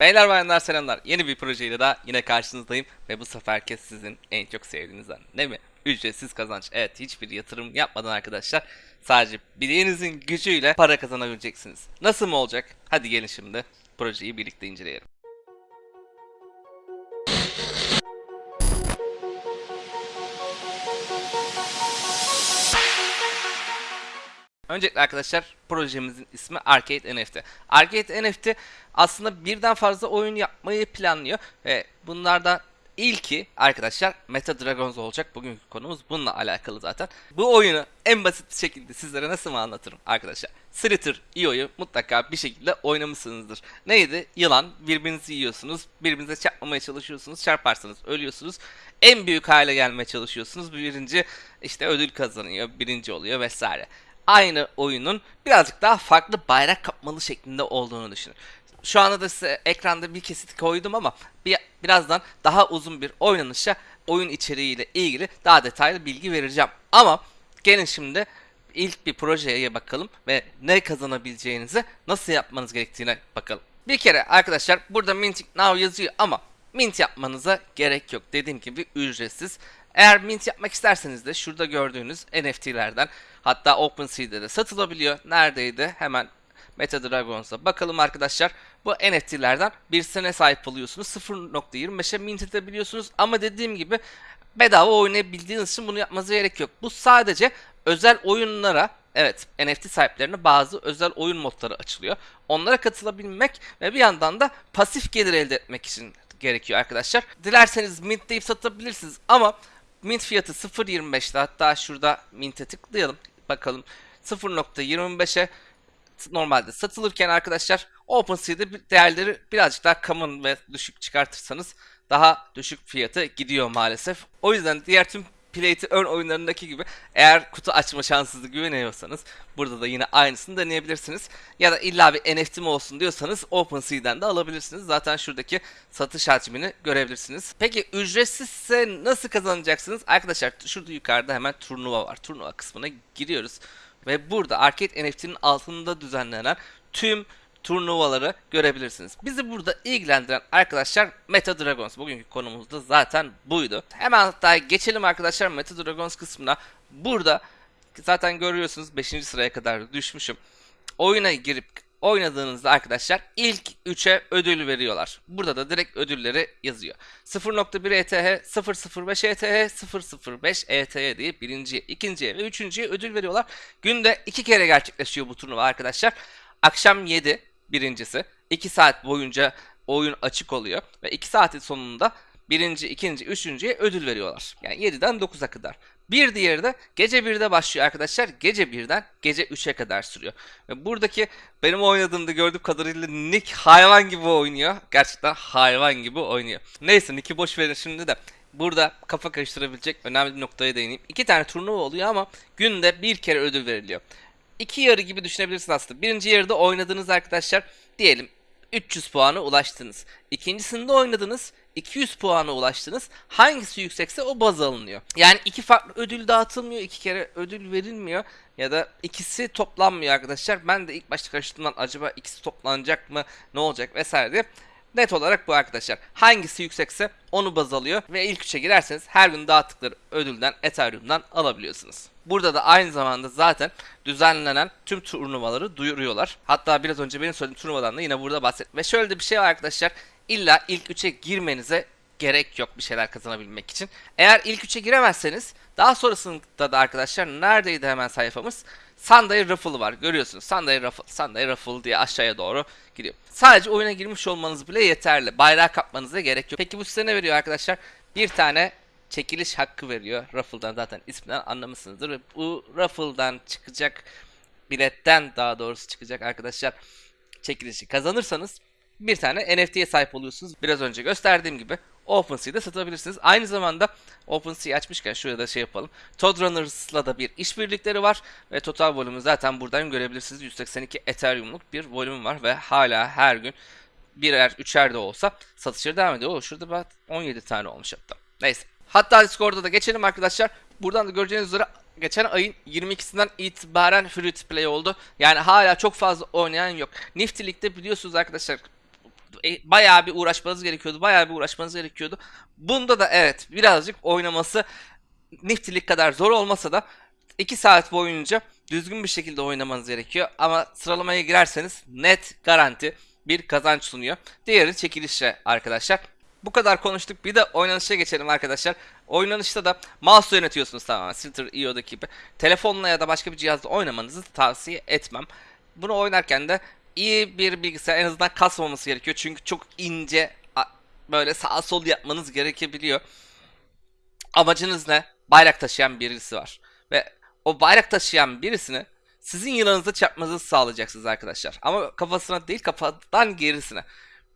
Beyler bayanlar selamlar. Yeni bir projeyle daha yine karşınızdayım ve bu seferki sizin en çok sevdiğinizden değil mi? Ücretsiz kazanç. Evet hiçbir yatırım yapmadan arkadaşlar sadece bileğinizin gücüyle para kazanabileceksiniz. Nasıl mı olacak? Hadi gelin şimdi projeyi birlikte inceleyelim. Öncelikle arkadaşlar projemizin ismi Arcade NFT. Arcade NFT aslında birden fazla oyun yapmayı planlıyor ve bunlardan ilki arkadaşlar Meta Dragons olacak. Bugünkü konumuz bununla alakalı zaten. Bu oyunu en basit şekilde sizlere nasıl mı anlatırım arkadaşlar? Slither IO'yu mutlaka bir şekilde oynamışsınızdır. Neydi? Yılan, birbirinizi yiyorsunuz, birbirinize çarpmamaya çalışıyorsunuz, çarparsanız ölüyorsunuz. En büyük hale gelmeye çalışıyorsunuz. Birinci işte ödül kazanıyor, birinci oluyor vesaire aynı oyunun birazcık daha farklı bayrak kapmalı şeklinde olduğunu düşünün. Şu anda da size ekranda bir kesit koydum ama bir, birazdan daha uzun bir oynanışa oyun içeriğiyle ilgili daha detaylı bilgi vereceğim. Ama gelin şimdi ilk bir projeye bakalım ve ne kazanabileceğinizi nasıl yapmanız gerektiğine bakalım. Bir kere arkadaşlar burada Minting Now yazıyor ama mint yapmanıza gerek yok. Dediğim gibi ücretsiz. Eğer mint yapmak isterseniz de şurada gördüğünüz NFT'lerden hatta OpenSea'de de satılabiliyor. Neredeydi? Hemen Meta Dragons'a bakalım arkadaşlar. Bu NFT'lerden birisine sahip oluyorsunuz. 0.25'e mint edebiliyorsunuz. Ama dediğim gibi bedava oynayabildiğiniz için bunu yapmanıza gerek yok. Bu sadece özel oyunlara Evet, NFT sahiplerine bazı özel oyun modları açılıyor. Onlara katılabilmek ve bir yandan da pasif gelir elde etmek için gerekiyor arkadaşlar. Dilerseniz mint deyip satabilirsiniz ama mint fiyatı 0.25'te hatta şurada mint'e tıklayalım bakalım 0.25'e normalde satılırken arkadaşlar OpenSea'de değerleri birazcık daha common ve düşük çıkartırsanız daha düşük fiyatı gidiyor maalesef. O yüzden diğer tüm Play to Earn oyunlarındaki gibi eğer kutu açma şansınızı güveniyorsanız burada da yine aynısını deneyebilirsiniz. Ya da illa bir NFT mi olsun diyorsanız OpenSea'den de alabilirsiniz. Zaten şuradaki satış hacmini görebilirsiniz. Peki ücretsizse nasıl kazanacaksınız? Arkadaşlar şurada yukarıda hemen turnuva var. Turnuva kısmına giriyoruz. Ve burada Arcade NFT'nin altında düzenlenen tüm turnuvaları görebilirsiniz. Bizi burada ilgilendiren arkadaşlar Meta Dragons. Bugünkü konumuz da zaten buydu. Hemen hatta geçelim arkadaşlar Meta Dragons kısmına. Burada zaten görüyorsunuz 5. sıraya kadar düşmüşüm. Oyuna girip oynadığınızda arkadaşlar ilk 3'e ödül veriyorlar. Burada da direkt ödülleri yazıyor. 0.1 ETH, 005 ETH, 005 ETH diye birinciye, ikinciye ve üçüncüye ödül veriyorlar. Günde iki kere gerçekleşiyor bu turnuva arkadaşlar. Akşam 7 birincisi. 2 saat boyunca oyun açık oluyor. Ve 2 saatin sonunda birinci, ikinci, üçüncüye ödül veriyorlar. Yani 7'den 9'a kadar. Bir diğeri de gece 1'de başlıyor arkadaşlar. Gece 1'den gece 3'e kadar sürüyor. Ve buradaki benim oynadığımda gördüğüm kadarıyla Nick hayvan gibi oynuyor. Gerçekten hayvan gibi oynuyor. Neyse Nick'i boş verin şimdi de. Burada kafa karıştırabilecek önemli bir noktaya değineyim. İki tane turnuva oluyor ama günde bir kere ödül veriliyor iki yarı gibi düşünebilirsiniz aslında. Birinci yarıda oynadığınız arkadaşlar diyelim 300 puana ulaştınız. İkincisinde oynadınız 200 puana ulaştınız. Hangisi yüksekse o baz alınıyor. Yani iki farklı ödül dağıtılmıyor. iki kere ödül verilmiyor. Ya da ikisi toplanmıyor arkadaşlar. Ben de ilk başta karıştığımdan acaba ikisi toplanacak mı ne olacak vesaire diye. Net olarak bu arkadaşlar. Hangisi yüksekse onu baz alıyor ve ilk üçe girerseniz her gün dağıttıkları ödülden Ethereum'dan alabiliyorsunuz. Burada da aynı zamanda zaten düzenlenen tüm turnuvaları duyuruyorlar. Hatta biraz önce benim söylediğim turnuvadan da yine burada bahset. Ve şöyle de bir şey var arkadaşlar. İlla ilk üçe girmenize gerek yok bir şeyler kazanabilmek için. Eğer ilk üçe giremezseniz daha sonrasında da arkadaşlar neredeydi hemen sayfamız? Sunday Raffle var. Görüyorsunuz. Sunday Raffle, Sunday Raffle diye aşağıya doğru gidiyor. Sadece oyuna girmiş olmanız bile yeterli. Bayrağı kapmanıza gerek yok. Peki bu size ne veriyor arkadaşlar? Bir tane çekiliş hakkı veriyor. Raffle'dan zaten isminden anlamışsınızdır. Ve bu Raffle'dan çıkacak biletten daha doğrusu çıkacak arkadaşlar çekilişi kazanırsanız bir tane NFT'ye sahip oluyorsunuz. Biraz önce gösterdiğim gibi OpenSea'da satabilirsiniz. Aynı zamanda OpenSea açmışken şurada şey yapalım. Toad Runners'la da bir işbirlikleri var ve total volümü zaten buradan görebilirsiniz. 182 Ethereum'luk bir volüm var ve hala her gün birer, üçer de olsa satışları devam ediyor. O şurada bak 17 tane olmuş hatta. Neyse. Hatta Discord'da da geçelim arkadaşlar. Buradan da göreceğiniz üzere geçen ayın 22'sinden itibaren free to play oldu. Yani hala çok fazla oynayan yok. Nifty League'de biliyorsunuz arkadaşlar e, bayağı bir uğraşmanız gerekiyordu. Bayağı bir uğraşmanız gerekiyordu. Bunda da evet birazcık oynaması Nifty'lik kadar zor olmasa da 2 saat boyunca düzgün bir şekilde oynamanız gerekiyor. Ama sıralamaya girerseniz net garanti bir kazanç sunuyor. Diğeri çekilişle arkadaşlar. Bu kadar konuştuk. Bir de oynanışa geçelim arkadaşlar. Oynanışta da mouse yönetiyorsunuz tamamen. Filter IO'daki gibi. Telefonla ya da başka bir cihazla oynamanızı tavsiye etmem. Bunu oynarken de iyi bir bilgisayar en azından kasmaması gerekiyor. Çünkü çok ince böyle sağ sol yapmanız gerekebiliyor. Amacınız ne? Bayrak taşıyan birisi var. Ve o bayrak taşıyan birisini sizin yılanınıza çarpmanızı sağlayacaksınız arkadaşlar. Ama kafasına değil kafadan gerisine.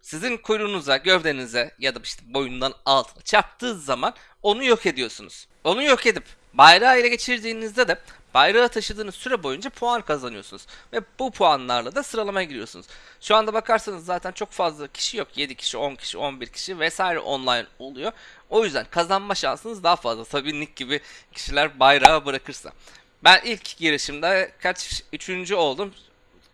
Sizin kuyruğunuza, gövdenize ya da işte boyundan altına çarptığı zaman onu yok ediyorsunuz. Onu yok edip bayrağı ele geçirdiğinizde de bayrağı taşıdığınız süre boyunca puan kazanıyorsunuz. Ve bu puanlarla da sıralamaya giriyorsunuz. Şu anda bakarsanız zaten çok fazla kişi yok. 7 kişi, 10 kişi, 11 kişi vesaire online oluyor. O yüzden kazanma şansınız daha fazla. Tabii Nick gibi kişiler bayrağı bırakırsa. Ben ilk girişimde kaç üçüncü oldum.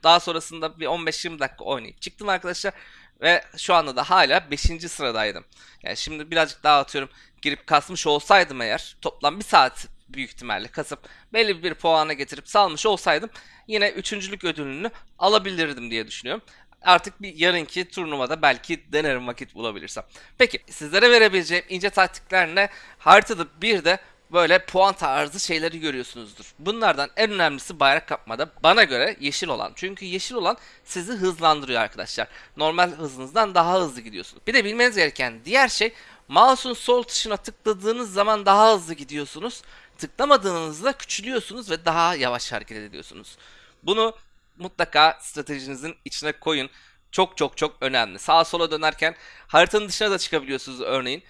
Daha sonrasında bir 15-20 dakika oynayıp çıktım arkadaşlar. Ve şu anda da hala 5. sıradaydım. Yani şimdi birazcık daha atıyorum girip kasmış olsaydım eğer toplam bir saat büyük ihtimalle kasıp belli bir puana getirip salmış olsaydım yine üçüncülük ödülünü alabilirdim diye düşünüyorum. Artık bir yarınki turnuvada belki denerim vakit bulabilirsem. Peki sizlere verebileceğim ince taktikler ne? Haritada bir de böyle puan tarzı şeyleri görüyorsunuzdur. Bunlardan en önemlisi bayrak kapmada bana göre yeşil olan. Çünkü yeşil olan sizi hızlandırıyor arkadaşlar. Normal hızınızdan daha hızlı gidiyorsunuz. Bir de bilmeniz gereken diğer şey mouse'un sol tuşuna tıkladığınız zaman daha hızlı gidiyorsunuz. Tıklamadığınızda küçülüyorsunuz ve daha yavaş hareket ediyorsunuz. Bunu mutlaka stratejinizin içine koyun. Çok çok çok önemli. Sağa sola dönerken haritanın dışına da çıkabiliyorsunuz örneğin.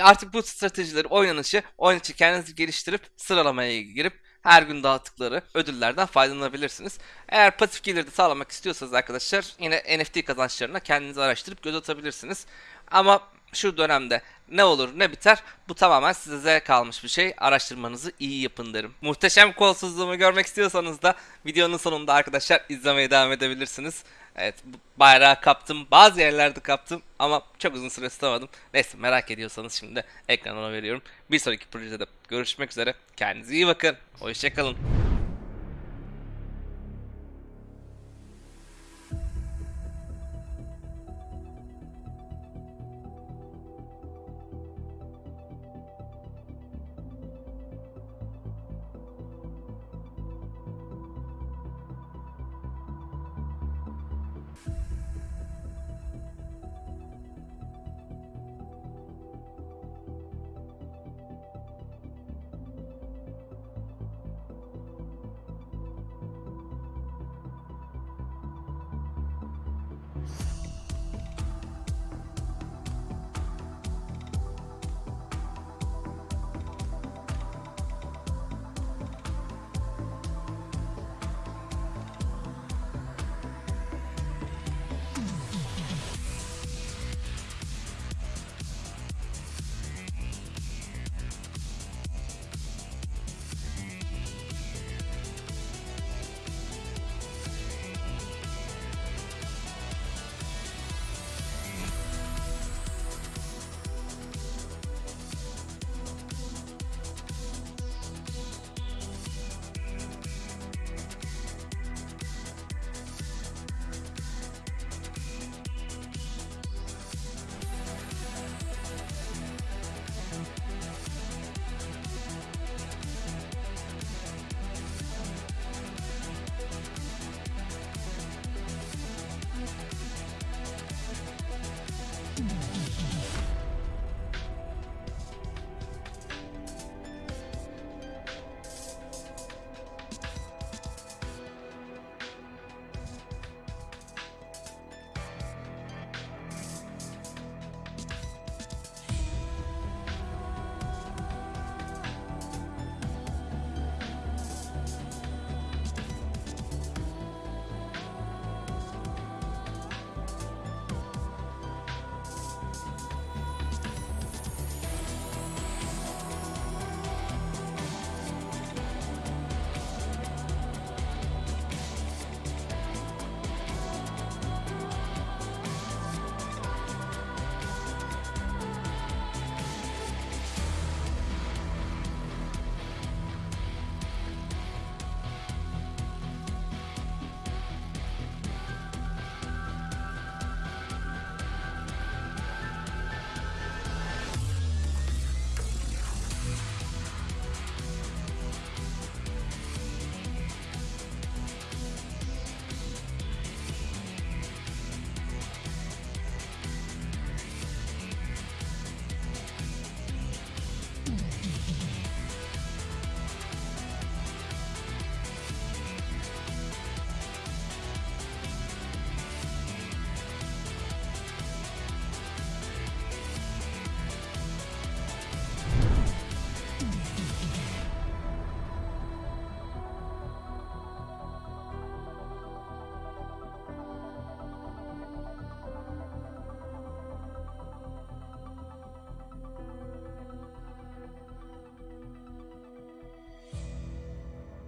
Artık bu stratejileri, oynanışı, oynanışı kendiniz geliştirip sıralamaya girip her gün dağıttıkları ödüllerden faydalanabilirsiniz. Eğer pasif geliri de sağlamak istiyorsanız arkadaşlar yine NFT kazançlarına kendiniz araştırıp göz atabilirsiniz. Ama şu dönemde ne olur ne biter bu tamamen size kalmış bir şey. Araştırmanızı iyi yapın derim. Muhteşem kolsuzluğumu görmek istiyorsanız da videonun sonunda arkadaşlar izlemeye devam edebilirsiniz. Evet bayrağı kaptım. Bazı yerlerde kaptım ama çok uzun süre tutamadım. Neyse merak ediyorsanız şimdi ekranına veriyorum. Bir sonraki projede görüşmek üzere. Kendinize iyi bakın. Hoşçakalın.